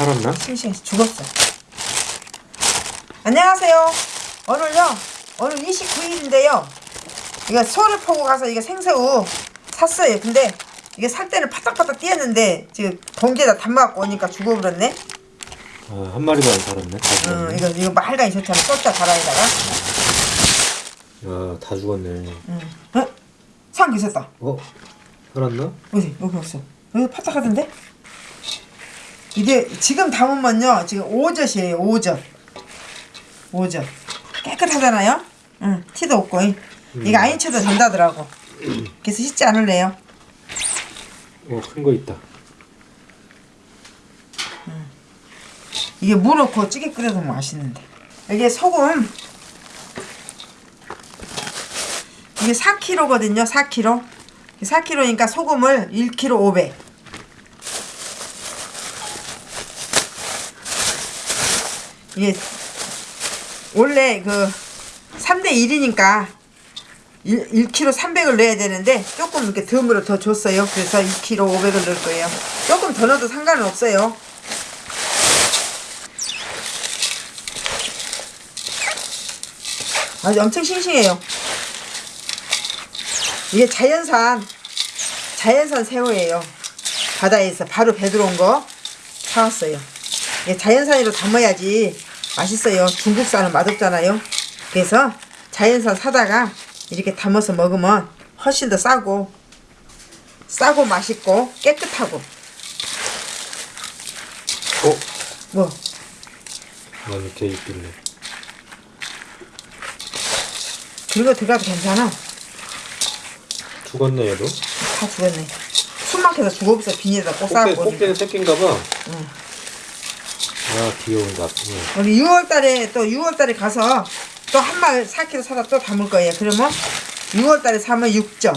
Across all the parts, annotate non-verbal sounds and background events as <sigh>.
살았나? 싱싱 죽었어. 안녕하세요. 오늘요, 오늘 29일인데요. 이거 소를 포고 가서 이거 생새우 샀어요. 근데 이게 살 때는 파닥파닥 뛰었는데 지금 봉지에다 담아갖고 오니까 죽어버렸네. 아, 한 마리도 안 살았네. 다 응, 죽었네. 이거 이거 말간이 좋잖아. 쏟자 바람에다가. 야, 다 죽었네. 응. 어? 상기 있었다. 어? 살았나? 어디 여기 없어. 여기 파닥하던데? 이게 지금 담으면요 지금 오젓이에요 오젓. 오젓. 깨끗하잖아요? 응 티도 없고. 이. 이거 안 잊혀도 된다더라고. 그래서 씻지 않을래요? 어, 큰 거 있다. 이게 무 넣고 찌개 끓여도 맛있는데. 이게 소금. 이게 4kg거든요 4kg 4kg니까 소금을 1kg 500 이게 원래 그 3대 1이니까 1, 1kg 300을 넣어야 되는데 조금 이렇게 덤으로 더 줬어요 그래서 2kg 500을 넣을 거예요 조금 더 넣어도 상관은 없어요 아주 엄청 싱싱해요. 이게 자연산 자연산 새우예요. 바다에서 바로 배 들어온 거 사왔어요. 이게 자연산으로 담아야지 맛있어요. 중국산은 맛없잖아요. 그래서 자연산 사다가 이렇게 담아서 먹으면 훨씬 더 싸고 싸고 맛있고 깨끗하고 어? 뭐난 밑에 있길래. 그리고 들어가도 괜찮아. 죽었네, 얘도. 다 죽었네. 숨 막혀서 죽어버렸어. 비닐에다 꼭 싸고. 꽃게는 새끼인가 봐. 응. 아, 귀여운 거 아프네. 우리 6월달에 또 6월달에 가서 또 한 마리 4kg 사다 또 담을 거예요. 그러면 6월달에 사면 6점.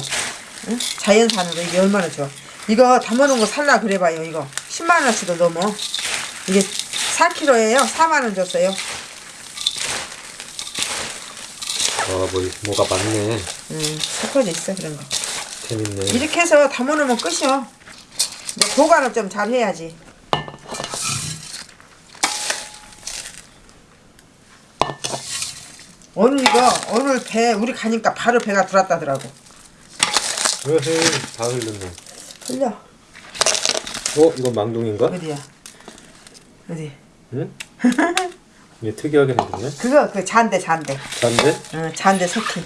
응? 자연산으로 이게 얼마나 좋아. 이거 담아놓은 거 살라 그래봐요. 이거 10만 원치도 넘어. 이게 4kg예요. 4만 원 줬어요. 아, 뭐, 뭐가 많네. 음, 섞어져 있어 그런 거. 재밌네. 이렇게 해서 담아놓으면 끝이요. 이제 보관을 좀 잘 해야지. 오늘 이거 오늘 배 우리 가니까 바로 배가 들었다더라고. 으헤이, 다 흘렸네. 틀려. 어? 이건 망둥인가? 어디야? 어디? 응? <laughs> 이게 특이하게 생겼네. 그거 그 잔대 잔대. 잔데? 응, 잔대 석희.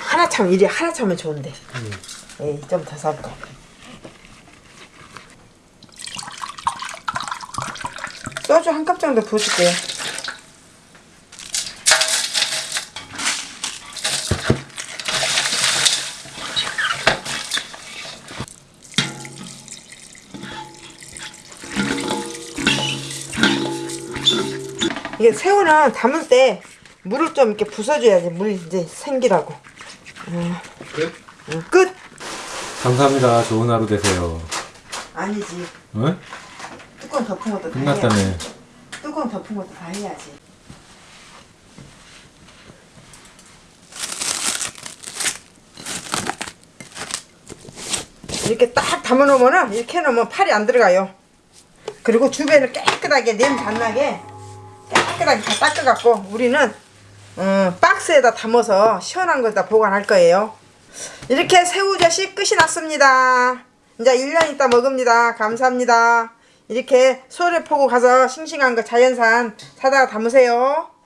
하나 참 이리 하나 참면 좋은데. 에이 좀더 섞어. 소주 한 컵 정도 부어줄게요. 이게 새우는 담을 때 물을 좀 이렇게 부숴줘야지 물 이제 생기라고. 끝? 응, 끝. 감사합니다. 좋은 하루 되세요. 아니지. 응? 뚜껑 덮은 것도 다 해야지. 끝났다네. 뚜껑 덮은 것도 다 해야지. 이렇게 딱 담아놓으면은 이렇게 해놓으면 팔이 안 들어가요. 그리고 주변을 깨끗하게 냄새 안 나게 깨끗하게 다 닦아갖고 우리는 음, 박스에다 담아서 시원한 거다 보관할 거예요. 이렇게 새우젓이 끝이 났습니다. 이제 1년 있다 먹습니다. 감사합니다. 이렇게 소를 포고 가서 싱싱한 거 자연산 사다가 담으세요.